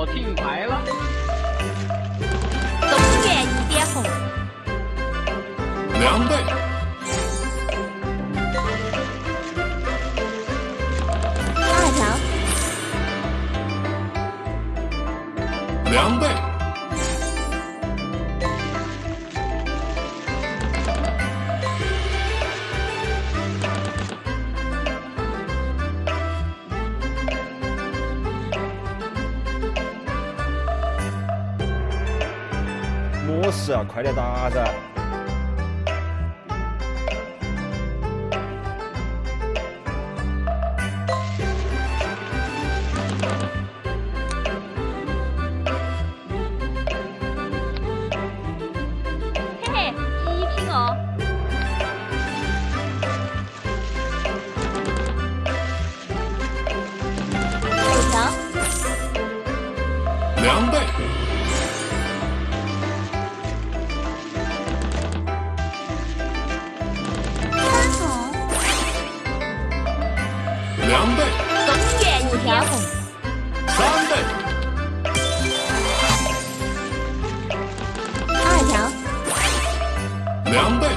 我听牌了。东原一点红。两倍是快点打噻。I'm number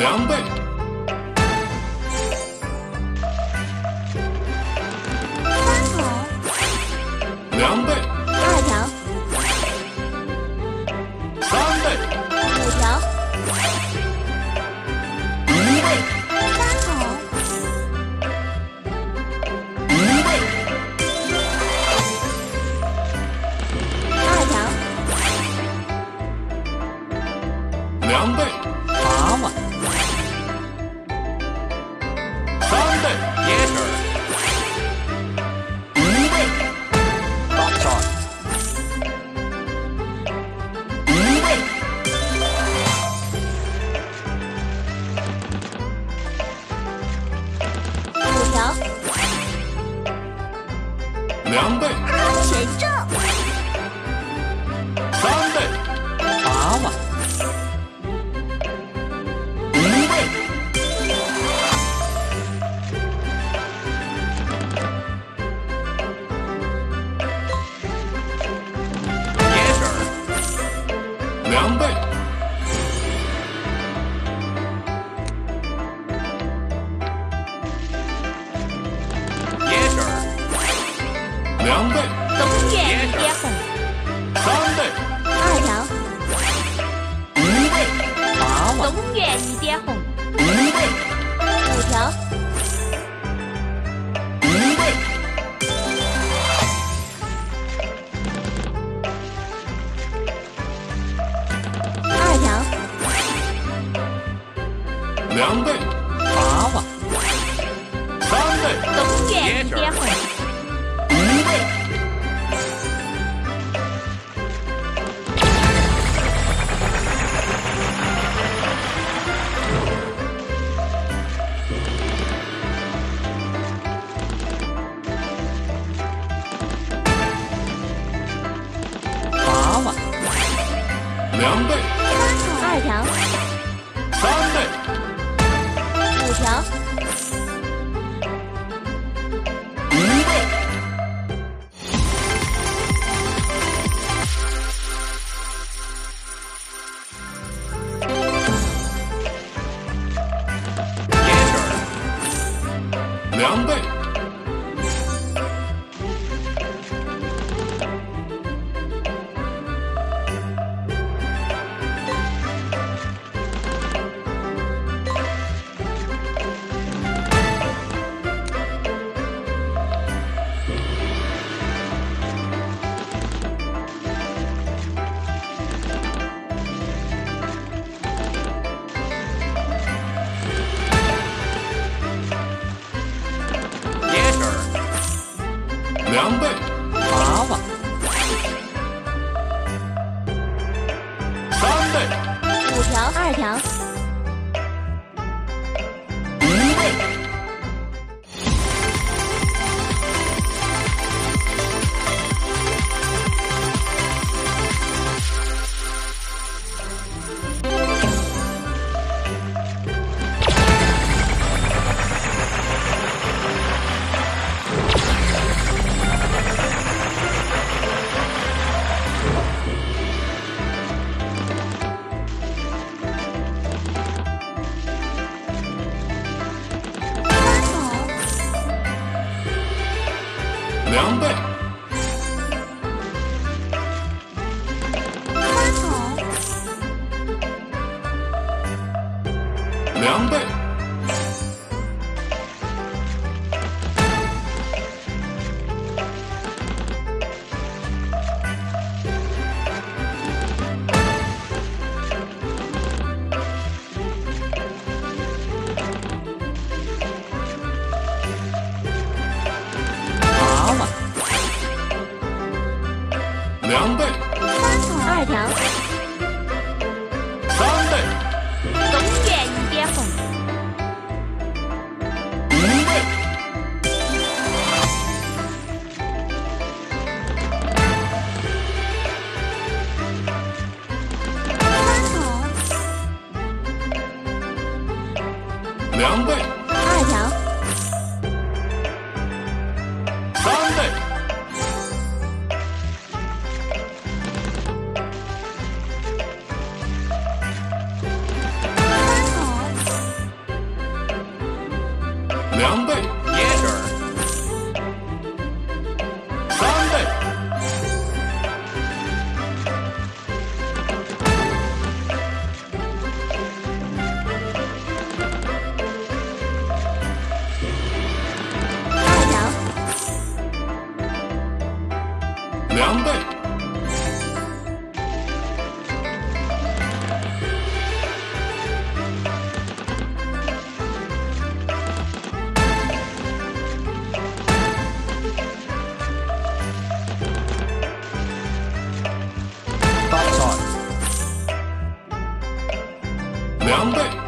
两倍。两倍，二条，三倍，五条，一倍。两倍。五条二条。两倍。两倍，二条。三倍。三筒。两倍，yes。凉拌凉拌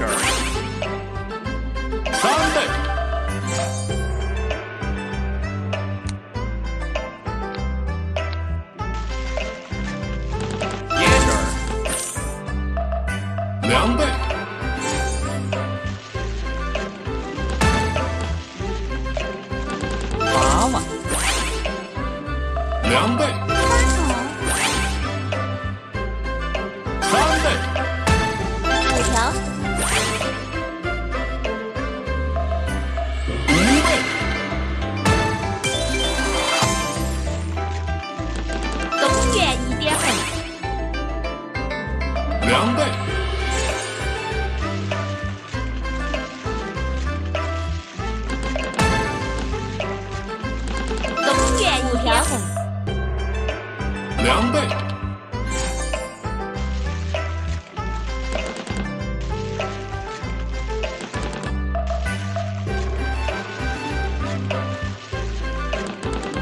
事儿。三倍。两倍，娃娃，两倍。备。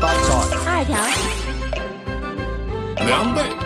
八条，二条，两倍。